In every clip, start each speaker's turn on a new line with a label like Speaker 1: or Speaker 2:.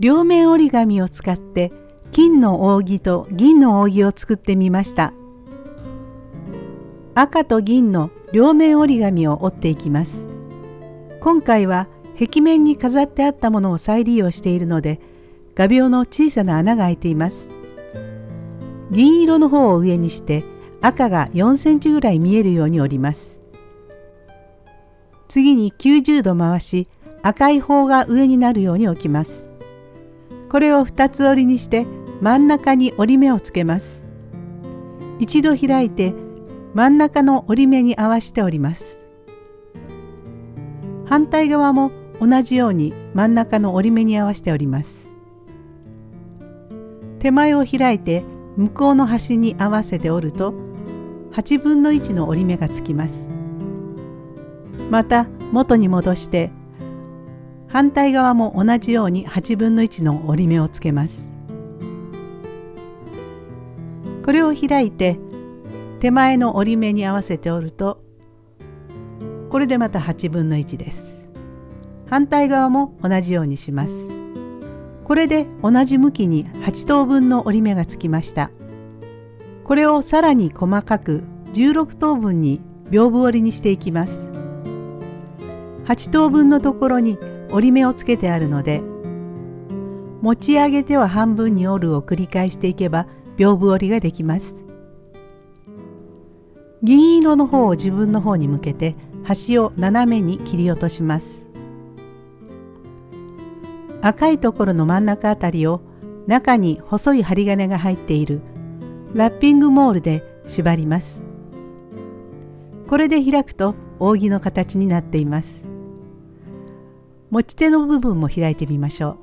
Speaker 1: 両面折り紙を使って金の扇と銀の扇を作ってみました。赤と銀の両面折り紙を折っていきます。今回は壁面に飾ってあったものを再利用しているので画鋲の小さな穴が開いています。銀色の方を上にして赤が4センチぐらい見えるように折ります。次に90度回し赤い方が上になるように置きます。これを2つ折りにして真ん中に折り目をつけます。一度開いて真ん中の折り目に合わせて折ります。反対側も同じように真ん中の折り目に合わせて折ります。手前を開いて向こうの端に合わせて折ると8分の1の折り目がつきます。また元に戻して反対側も同じように8分の1の折り目をつけます。これを開いて手前の折り目に合わせて折るとこれでまた8分の1です。反対側も同じようにします。これで同じ向きに8等分の折り目がつきました。これをさらに細かく16等分に屏風折りにしていきます。8等分のところに折り目をつけてあるので持ち上げては半分に折るを繰り返していけば屏風折りができます。銀色の方を自分の方に向けて端を斜めに切り落とします。赤いところの真ん中あたりを中に細い針金が入っているラッピングモールで縛ります。これで開くと扇の形になっています。持ち手の部分も開いてみましょ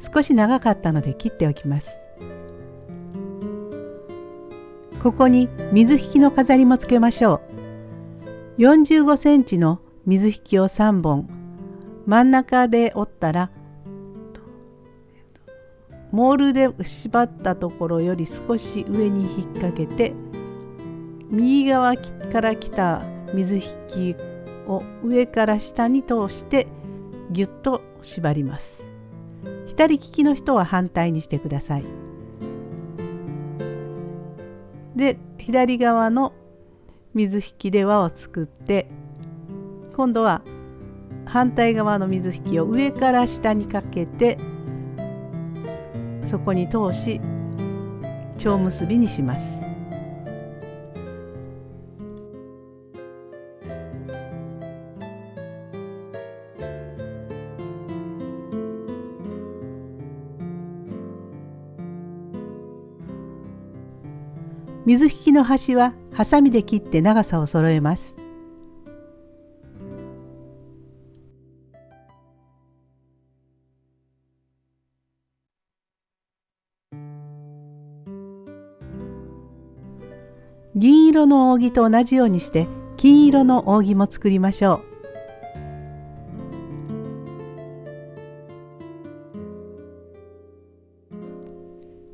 Speaker 1: う。少し長かったので切っておきます。ここに水引きの飾りもつけましょう。45センチの水引きを3本。真ん中で折ったらモールで縛ったところより少し上に引っ掛けて右側から来た水引きを上から下に通してぎゅっと縛ります。左利きの人は反対にしてください。で左側の水引きで輪を作って今度は反対側の水引きを上から下にかけてそこに通し蝶結びにします。水引きの端はハサミで切って長さを揃えます。銀色の扇と同じようにして金色の扇も作りましょう。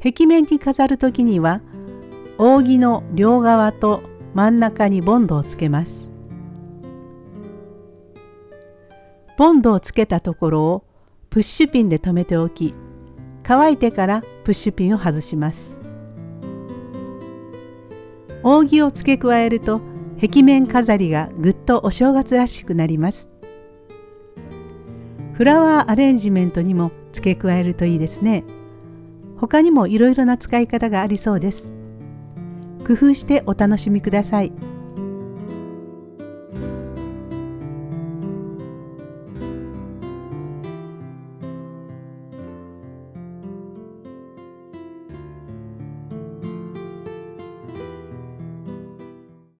Speaker 1: 壁面に飾る時には扇の両側と真ん中にボンドをつけます。ボンドをつけたところをプッシュピンで留めておき乾いてからプッシュピンを外します。扇を付け加えると壁面飾りがぐっとお正月らしくなります。フラワーアレンジメントにも付け加えるといいですね。他にもいろいろな使い方がありそうです。工夫してお楽しみください。